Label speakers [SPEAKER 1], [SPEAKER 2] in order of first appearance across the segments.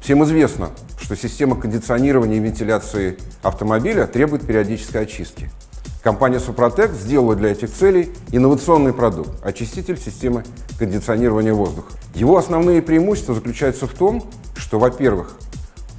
[SPEAKER 1] Всем известно, что система кондиционирования и вентиляции автомобиля требует периодической очистки. Компания Супротек сделала для этих целей инновационный продукт – очиститель системы кондиционирования воздуха. Его основные преимущества заключаются в том, что, во-первых,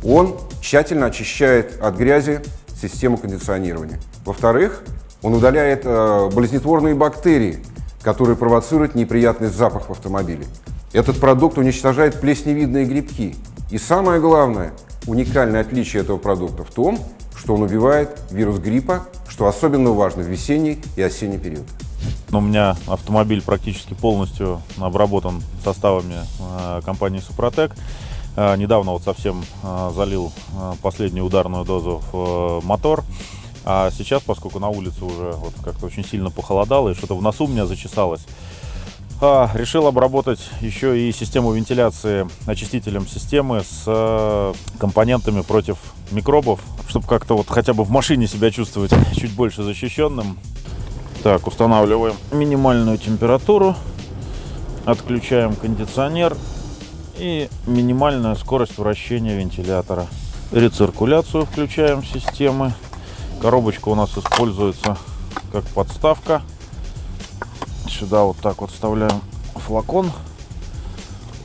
[SPEAKER 1] он тщательно очищает от грязи систему кондиционирования. Во-вторых, он удаляет э, болезнетворные бактерии, которые провоцируют неприятный запах в автомобиле. Этот продукт уничтожает плесневидные грибки. И самое главное, уникальное отличие этого продукта в том, что он убивает вирус гриппа, что особенно важно в весенний и осенний период.
[SPEAKER 2] У меня автомобиль практически полностью обработан составами э, компании Супротек. Э, недавно вот совсем э, залил последнюю ударную дозу в мотор. А сейчас, поскольку на улице уже вот как-то очень сильно похолодало и что-то в носу у меня зачесалось, решил обработать еще и систему вентиляции очистителем системы с компонентами против микробов, чтобы как-то вот хотя бы в машине себя чувствовать чуть больше защищенным. Так, устанавливаем минимальную температуру, отключаем кондиционер и минимальная скорость вращения вентилятора. Рециркуляцию включаем системы. Коробочка у нас используется как подставка. Сюда вот так вот вставляем флакон.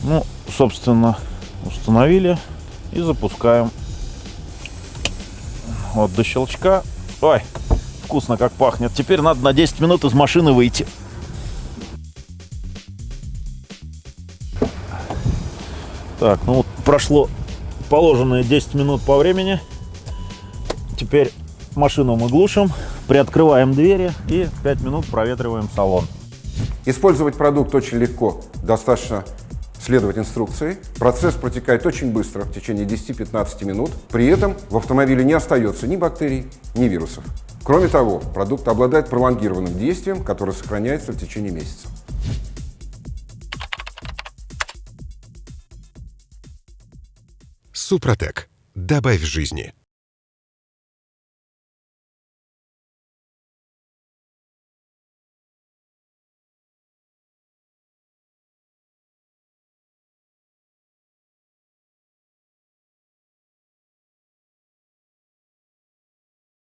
[SPEAKER 2] Ну, собственно, установили и запускаем. Вот до щелчка. Ой, вкусно как пахнет. Теперь надо на 10 минут из машины выйти. Так, ну вот прошло положенные 10 минут по времени. Теперь машину мы глушим, приоткрываем двери и 5 минут проветриваем салон.
[SPEAKER 1] Использовать продукт очень легко, достаточно следовать инструкции. Процесс протекает очень быстро, в течение 10-15 минут. При этом в автомобиле не остается ни бактерий, ни вирусов. Кроме того, продукт обладает пролонгированным действием, которое сохраняется в течение месяца.
[SPEAKER 3] Супротек. Добавь жизни.